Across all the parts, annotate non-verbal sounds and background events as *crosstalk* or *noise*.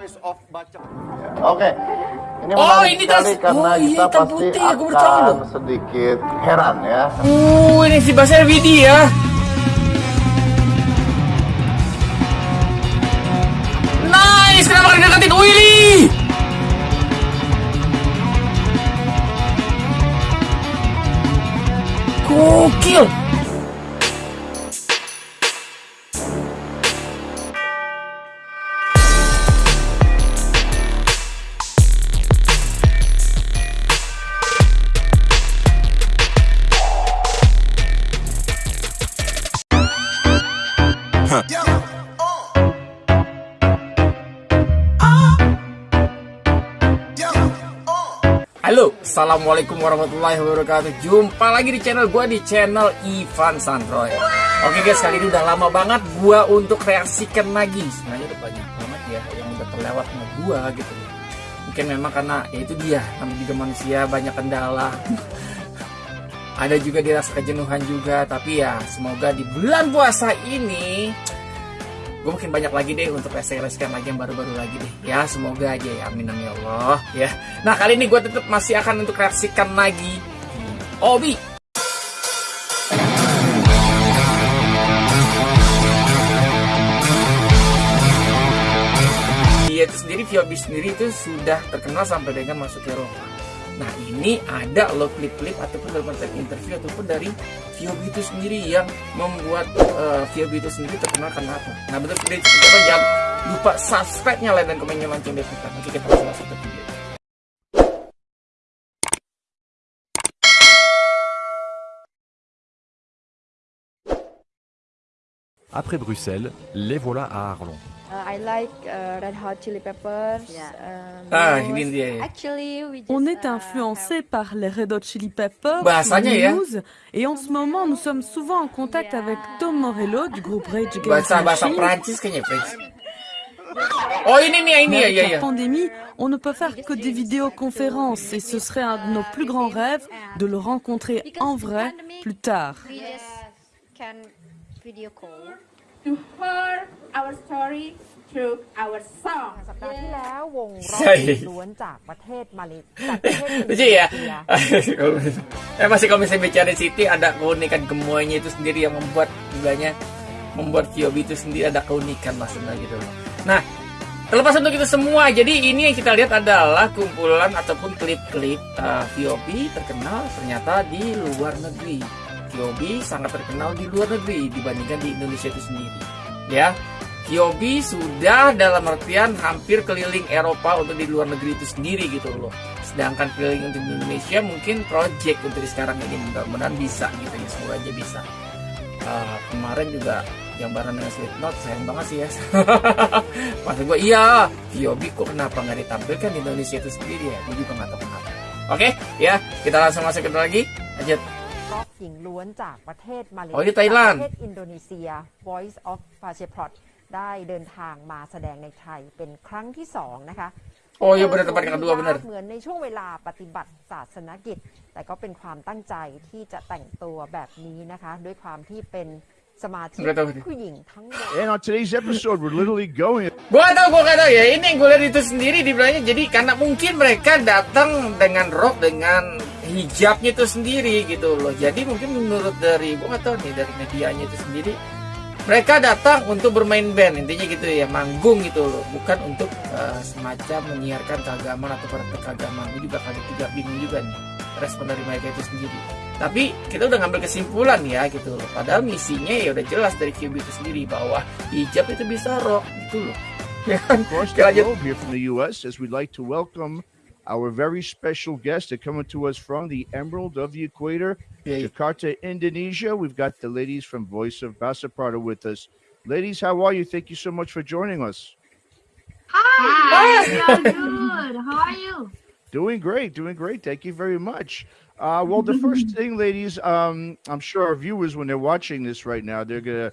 Voice of baca. Oke. Ini Oh, ini sekali tas- karena oh, iya, kita pasti putih baru tahu akan loh. sedikit heran ya. Uh, ini si Basel Vidi ya. Nice, kenapa deketin Willy? Gokil. Assalamualaikum warahmatullahi wabarakatuh. Jumpa lagi di channel gue di channel Ivan Sandroy. Oke guys, kali ini udah lama banget gue untuk reaksikan lagi. Sebenarnya udah banyak banget ya yang udah terlewat sama gue gitu. Mungkin memang karena ya itu dia Namanya juga manusia banyak kendala. *laughs* Ada juga dirasa kejenuhan juga Tapi ya semoga di bulan puasa ini gue makin banyak lagi deh untuk reaksi-reaksikan lagi yang baru-baru lagi deh. Ya semoga aja ya. Amin amin ya Allah. Ya. Nah kali ini gue tetap masih akan untuk reaksikan lagi Obi. Dia itu sendiri Viobi sendiri itu sudah terkenal sampai dengan masuk ke Eropa Nah ini ada lo klip-klip ataupun dalam interview ataupun dari Viobi itu sendiri yang membuat uh, Viobi itu sendiri terkenal karena apa? Nah betul sekali coba jangan lupa subscribe nyalain dan komennya lonceng deh. Oke kita langsung masuk ke video. Après Bruxelles, les voilà à Arlon. On est uh, influencé par les Red Hot Chili Peppers, Bahasanya ya. Muse, et en ce moment nous sommes souvent en contact avec Tom Morello du groupe Rage Against the bahasa Machine. Oh avec la pandémie, on ne peut faire que des vidéoconférences et ce serait un de nos plus grands rêves de le rencontrer en vrai plus tard. we just can video call. to hear our story through our song. *laughs* สัปดาห์ที่แล้ววงร็อก ใช่ ล้วนจากประเทศมาเลจากประเทศอินโด Lucu นี ya. เซีย *laughs* *laughs* eh masih kalau misalnya bicara City ada keunikan gemuanya itu sendiri yang membuat bilangnya membuat Kyobi itu sendiri ada keunikan maksudnya gitu loh. Nah, terlepas untuk itu semua, jadi ini yang kita lihat adalah kumpulan ataupun klip-klip uh, Kyobi terkenal ternyata di luar negeri. Kyobi sangat terkenal di luar negeri dibandingkan di Indonesia itu sendiri. Ya, Kyobi sudah dalam artian hampir keliling Eropa untuk di luar negeri itu sendiri gitu loh. Sedangkan keliling untuk di Indonesia mungkin project untuk sekarang ini mudah-mudahan bisa gitu ya semoga aja bisa. Uh, kemarin juga yang bareng dengan Slipknot sayang banget sih ya. *laughs* Maksud gue iya, Kyobi kok kenapa nggak ditampilkan di Indonesia itu sendiri ya? Gue juga nggak tahu kenapa. Oke, ya kita langsung masuk ke lagi. Lanjut. ร็อกหญิงล้วนจากประเทศมาเลโอ้ยนี่ไต้หวัน ประเทศอินโดนีเซีย Voice of p a c h e p r o t ได้เดินทางมาแสดงในไทยเป็นครั้งที่สองนะคะ Oh iya benar tempat yang kedua benar. เหมือนในช่วงเวลาปฏิบัติศาสนกิจ แต่ก็เป็นความตั้งใจที่จะแต่งตัวแบบนี้นะคะ ด้วยความที่เป็น สมาชิก Nggak tahu ini. ผู้หญิงทั้งหมด And on today's episode, we're literally going Gua gak tau, gua gak tau ya. Ini yang gue lihat itu sendiri dibilangnya jadi karena mungkin mereka datang dengan rok dengan hijabnya itu sendiri gitu loh. Jadi mungkin menurut dari gua gak tau nih dari medianya itu sendiri mereka datang untuk bermain band intinya gitu ya manggung gitu loh bukan untuk eh, semacam menyiarkan keagamaan atau praktek keagamaan gue juga kaget juga bingung juga nih respon dari mereka itu sendiri Tapi kita udah ngambil kesimpulan ya gitu loh padahal misinya ya udah jelas dari QB itu sendiri bahwa hijab itu bisa rock gitu loh ya kan across Oke, the lanjut. globe here from the U.S. as we'd like to welcome our very special guests that coming to us from the Emerald of the Equator, Yeah. Jakarta, Indonesia. We've got the ladies from Voice of Basaprata with us. Ladies, how are you? Thank you so much for joining us. Hi, we are good. How are you? *laughs* Doing great, doing great. Thank you very much. Uh, well, the first *laughs* thing, ladies, um, I'm sure our viewers, when they're watching this right now, they're gonna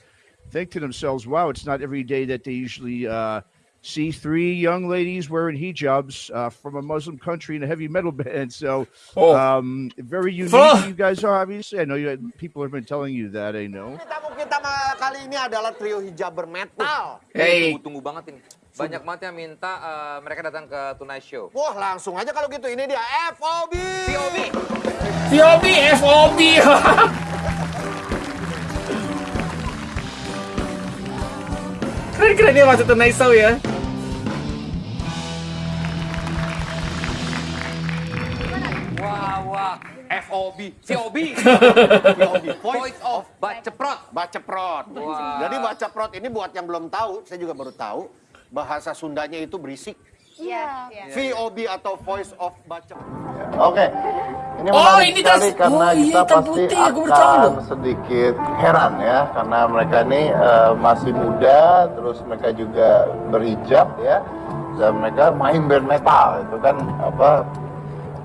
think to themselves, "Wow, it's not every day that they usually uh, see three young ladies wearing hijabs uh, from a Muslim country in a heavy metal *laughs* band." So, Oh. um, very unique. Oh. You guys are obviously. I know you people have been telling you that. I know. Tamu kita kali ini adalah trio hijab bermetal. hey Tunggu-tunggu banget ini. Banyak banget yang minta eh, mereka datang ke Tonight Show. Wah, langsung aja kalau gitu. Ini dia FOB. POV. VOB, FOB. Keren-keren dia masuk Tonight Show ya. Wah, wah. FOB. COB. FOB. Voice of Baceprot. Baceprot. Wah. Jadi baceprot ini buat yang belum tahu, saya juga baru tahu. Bahasa Sundanya itu berisik. Iya. VOB atau Voice of Baceprot. Oke. Ini Oh, ini sekali das- karena oh, iya, kita pasti putih, akan sedikit heran ya karena mereka ini eh, masih muda, terus mereka juga berhijab ya, dan mereka main band metal itu kan apa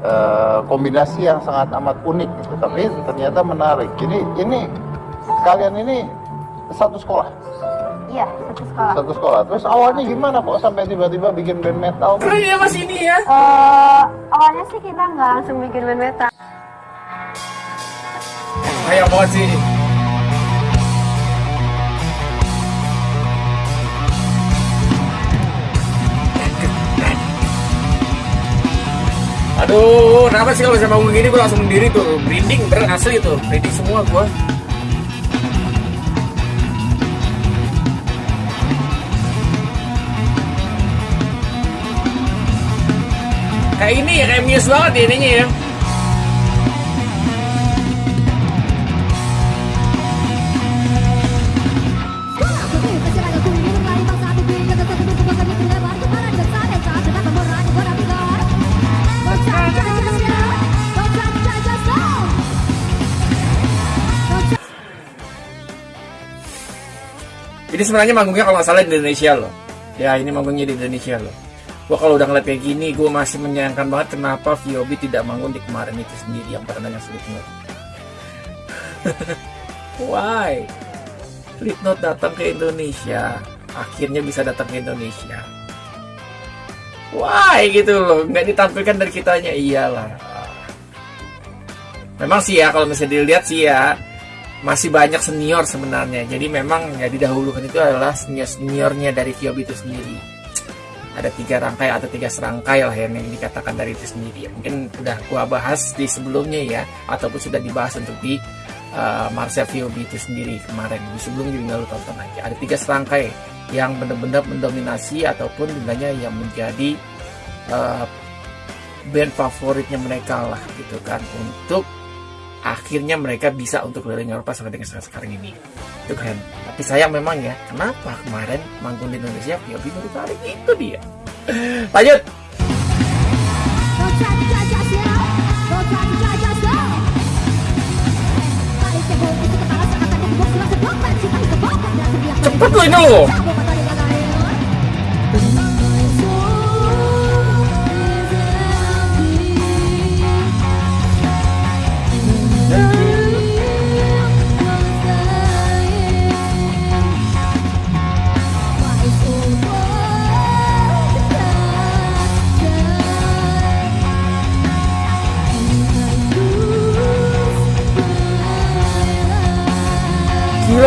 eh, kombinasi yang sangat amat unik gitu. Tapi ternyata menarik. Ini ini kalian ini satu sekolah, Iya, satu sekolah. satu sekolah. Terus awalnya gimana kok sampai tiba-tiba bikin band metal? Keren ya mas ini ya. Eh, awalnya sih kita nggak langsung bikin band metal. Kayak banget sih. Aduh, kenapa sih kalau bisa bangun gini gue langsung berdiri tuh Merinding, bener asli tuh Merinding semua gue Kayak ini ya, kayak Muse banget ya ininya ya Ini sebenarnya manggungnya kalau nggak salah di Indonesia loh. Ya ini manggungnya di Indonesia loh. Gua kalau udah ngeliat kayak gini, gue masih menyayangkan banget kenapa VOB tidak manggung di kemarin itu sendiri yang pada nanya Slipknot. Why? Slipknot datang ke Indonesia, akhirnya bisa datang ke Indonesia. Why gitu loh, nggak ditampilkan dari kitanya iyalah. Memang sih ya kalau misalnya dilihat sih ya masih banyak senior sebenarnya. Jadi memang ya didahulukan itu adalah senior seniornya dari VOB itu sendiri. Ada tiga rangkai atau tiga serangkai lah yang, yang dikatakan dari itu sendiri. Mungkin udah gua bahas di sebelumnya ya, ataupun sudah dibahas untuk di uh, Marcel VOB itu sendiri kemarin. Di sebelumnya juga lu tonton aja. Ada tiga serangkai yang benar-benar mendominasi ataupun bilangnya yang menjadi uh, band favoritnya mereka lah gitu kan untuk akhirnya mereka bisa untuk keliling Eropa sampai dengan sekarang, ini. Itu keren. Tapi sayang memang ya kenapa kemarin manggung di Indonesia VOB baru ditarik itu dia. *gasps* Lanjut! Cepet lo ini lo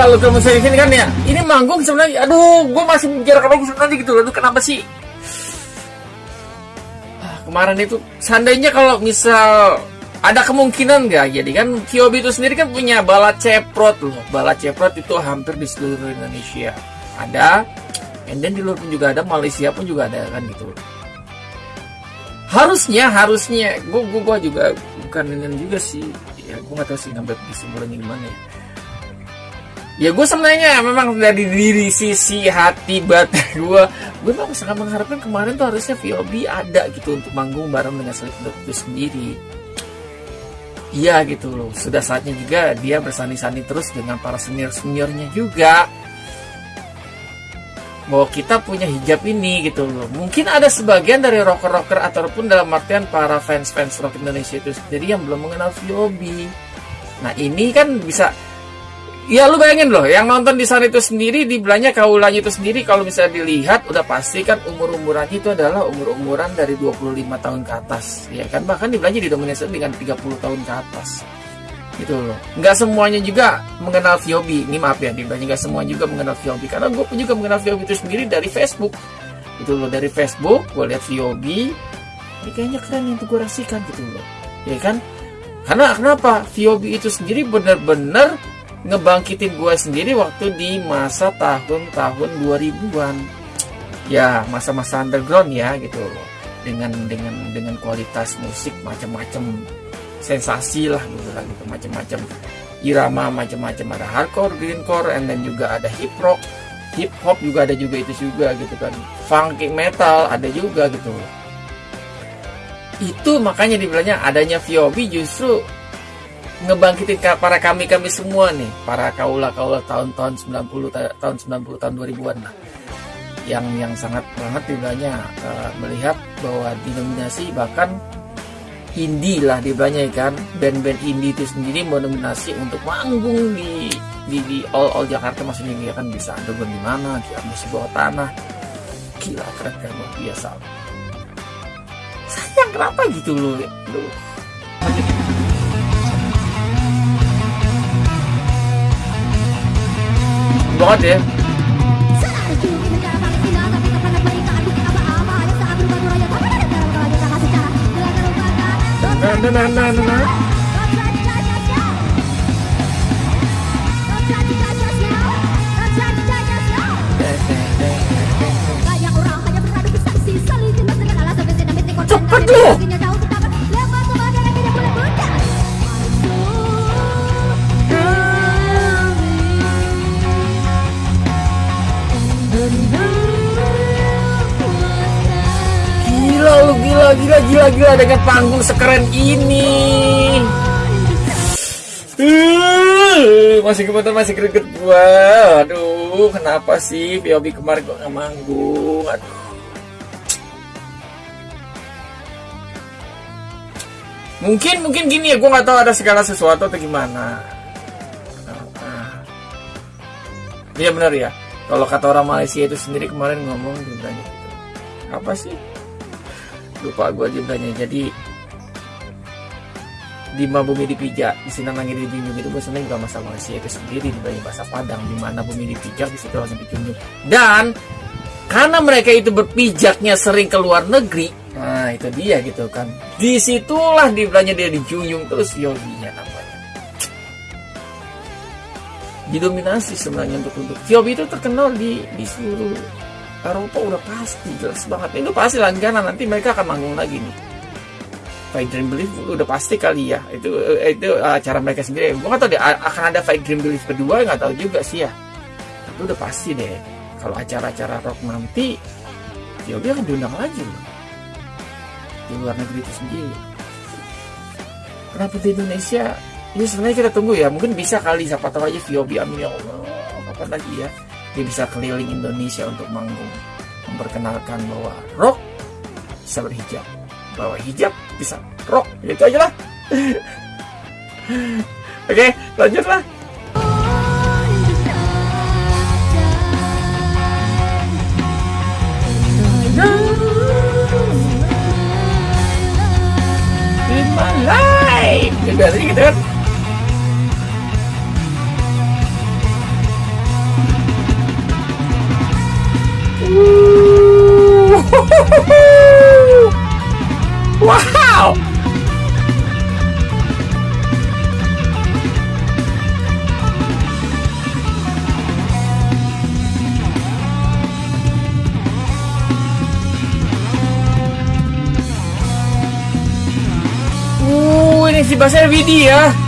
kalau misalnya ini kan ya Ini manggung sebenarnya Aduh gue masih menjarak lagi sebenarnya gitu loh Aduh kenapa sih? Ah, Kemarin itu Seandainya kalau misal Ada kemungkinan nggak Jadi kan Kyobi itu sendiri kan punya bala ceprot loh. Bala ceprot itu hampir di seluruh Indonesia. Ada And then di luar pun juga ada Malaysia pun juga ada kan gitu Harusnya Harusnya Gue gue gue juga Bukan ini juga sih. Ya gue gak tahu sih ngambil kesimpulannya gimana ya ya gue sebenarnya memang dari diri sisi hati batin gue gue memang sangat mengharapkan kemarin tuh harusnya VOB ada gitu untuk manggung bareng dengan Slipknot itu sendiri. Iya gitu loh sudah saatnya juga dia bersani-sani terus dengan para senior seniornya juga. Bahwa kita punya hijab ini gitu loh. Mungkin ada sebagian dari rocker-rocker ataupun dalam artian para fans-fans rock Indonesia itu sendiri yang belum mengenal VOB nah ini kan bisa Ya lu bayangin loh, yang nonton di sana itu sendiri dibilangnya kaulanya itu sendiri kalau bisa dilihat udah pasti kan umur-umurannya itu adalah umur-umuran dari 25 tahun ke atas. Ya kan bahkan dibilangnya didominasi dengan 30 tahun ke atas. Gitu loh. Nggak semuanya juga mengenal VOB. Ini maaf ya, dibilangnya nggak semua juga mengenal VOB karena gue pun juga mengenal VOB itu sendiri dari Facebook. itu loh dari Facebook gue lihat VOB ini kayaknya keren yang gue rasakan gitu loh ya kan karena kenapa VOB itu sendiri benar-benar ngebangkitin gue sendiri waktu di masa tahun-tahun 2000-an ya masa-masa underground ya gitu. Dengan dengan dengan kualitas musik macam-macam sensasi lah gitu lah gitu. Macam-macam irama macam-macam ada hardcore, greencore, and then juga ada hip rock, hip hop juga ada juga itu juga gitu kan, funky metal ada juga gitu. Itu makanya dibilangnya adanya VOB justru ngebangkitin para kami kami semua nih, para kaula kaula tahun-tahun 90 ta- tahun 90 tahun 2000-an lah. Yang yang sangat banget dibilangnya eh, melihat bahwa dinominasi bahkan indie lah dibilangnya kan? Band-band indie itu sendiri mendominasi untuk manggung di di, di all all Jakarta. Maksudnya dia kan bisa underground di mana dia masih bawah tanah. Gila keren keren luar biasa. Sayang kenapa gitu loh lu banget ya. Nah, nah, nah, nah, nah, gila dengan panggung sekeren ini. Masih kebetulan masih greget gua. Aduh, kenapa sih Biobi kemarin gua nggak manggung? Aduh. Mungkin mungkin gini ya, gua nggak tahu ada segala sesuatu atau gimana. Iya benar ya. Kalau kata orang Malaysia itu sendiri kemarin ngomong gitu. Apa sih? Lupa gue jumlahnya jadi di bumi dipijak di sini langit dijunjung itu sebenarnya juga masa Malaysia itu sendiri di bahasa Padang di mana bumi dipijak di situ langsung dijunjung dan karena mereka itu berpijaknya sering ke luar negeri nah itu dia gitu kan. Di situlah dibilangnya dia dijunjung terus yoginya namanya. Didominasi sebenarnya untuk untuk Yobi itu terkenal di di seluruh Eropa udah pasti jelas banget. Itu pasti langganan nanti mereka akan manggung lagi nih. Fight Dream Belief udah pasti kali ya. Itu itu acara mereka sendiri. Gue nggak tahu deh akan ada Fight Dream Belief kedua nggak tahu juga sih ya. Tapi udah pasti deh kalau acara-acara rock nanti ya dia akan diundang lagi loh. Di luar negeri itu sendiri. Kenapa di Indonesia? Ini sebenarnya kita tunggu ya. Mungkin bisa kali siapa tahu aja VOB amin ya Allah. Kapan lagi ya dia bisa keliling Indonesia untuk manggung. Memperkenalkan bahwa rock bisa berhijab. Bahwa hijab bisa rock itu aja lah. *laughs* Oke lanjutlah In my life gitu kan Uh, ini si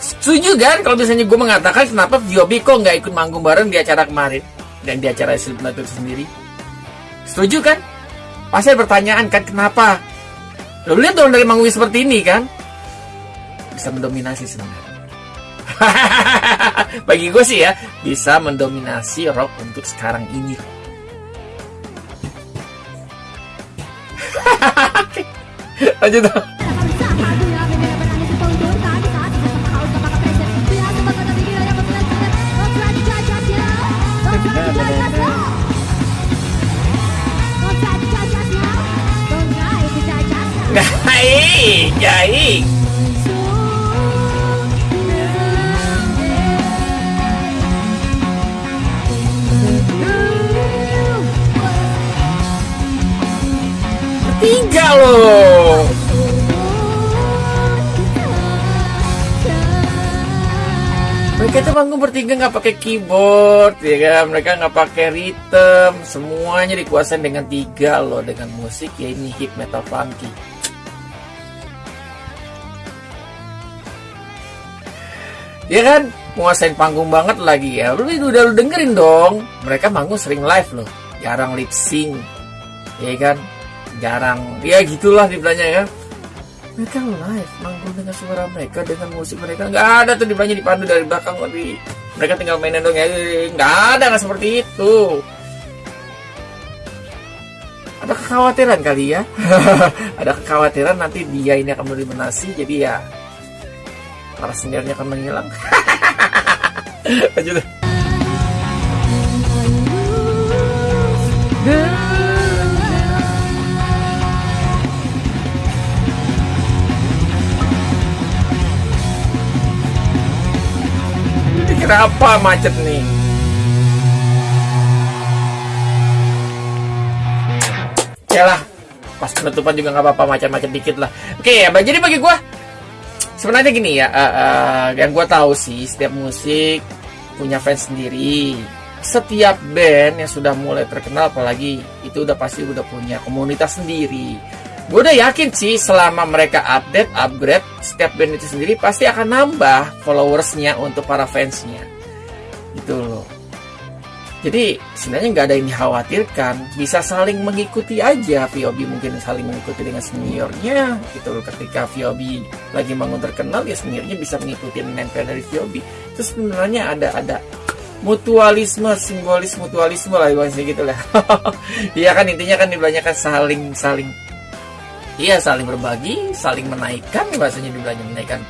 Setuju kan kalau misalnya gue mengatakan kenapa Viobi kok nggak ikut manggung bareng di acara kemarin dan di acara Slipknot itu sendiri? Setuju kan? Pasti ada pertanyaan kan kenapa? Lo lihat dong dari manggung seperti ini kan? bisa mendominasi sebenarnya. *laughs* Bagi gue sih ya, bisa mendominasi rock untuk sekarang ini. *laughs* Lanjut dong. Baik. Tiga loh. Mereka tuh manggung bertiga nggak pakai keyboard, ya kan? Mereka nggak pakai rhythm, semuanya dikuasain dengan tiga loh, dengan musik ya ini hip metal funky. Ya kan, menguasain panggung banget lagi ya. Lu udah lu dengerin dong. Mereka manggung sering live loh, jarang lip sync, ya kan? Jarang, ya gitulah dibilangnya ya mereka live dengan suara mereka dengan musik mereka. Nggak ada tuh dibilangnya dipandu dari belakang tapi mereka tinggal mainin dong ya. Nggak ada nggak seperti itu. Ada kekhawatiran kali ya? *laughs* Ada kekhawatiran nanti dia ini akan mendominasi jadi ya para seniornya akan menghilang. *laughs* Lanjut Kenapa macet nih? Ya lah, pas penutupan juga nggak apa-apa macet-macet dikit lah. Oke ya, jadi bagi gua sebenarnya gini ya, uh, uh, yang gua tahu sih setiap musik punya fans sendiri. Setiap band yang sudah mulai terkenal, apalagi itu udah pasti udah punya komunitas sendiri. Gue udah yakin sih selama mereka update, upgrade, setiap band itu sendiri pasti akan nambah followersnya untuk para fansnya. Gitu loh. Jadi sebenarnya nggak ada yang dikhawatirkan, bisa saling mengikuti aja. VOB mungkin saling mengikuti dengan seniornya, gitu loh. Ketika VOB lagi bangun terkenal, ya seniornya bisa mengikuti nempel dari VOB. Terus sebenarnya ada ada mutualisme, simbolis mutualisme lah bahasa gitu lah. *laughs* Iya kan intinya kan dibanyakan saling saling Iya saling berbagi, saling menaikkan bahasanya dibilangnya menaikkan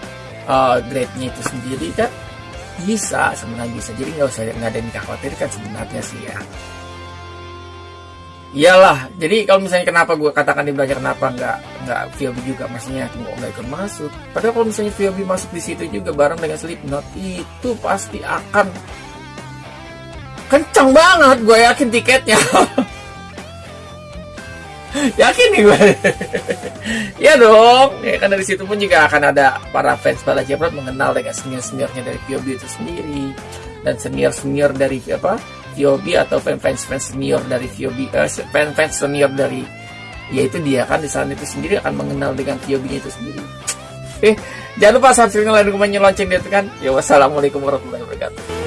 uh, grade-nya itu sendiri kan bisa sebenarnya bisa. Jadi nggak usah nggak ada yang dikhawatirkan sebenarnya sih ya. Iyalah jadi kalau misalnya kenapa gue katakan di belajar kenapa nggak nggak VOB juga? Maksudnya nggak nggak ikut masuk. Padahal kalau misalnya VOB masuk di situ juga bareng dengan Slipknot itu pasti akan kencang banget gue yakin tiketnya *laughs* yakin nih gue *laughs* ya dong. Ya kan dari situ pun juga akan ada para fans Bala Jeprot mengenal dengan senior seniornya dari VOB itu sendiri. Dan senior senior dari apa VOB atau fans fans senior dari VOB eh, fans fans senior dari yaitu dia kan di sana itu sendiri akan mengenal dengan VOB itu sendiri. Eh jangan lupa subscribe like dan lonceng di kan. Ya wassalamualaikum warahmatullahi wabarakatuh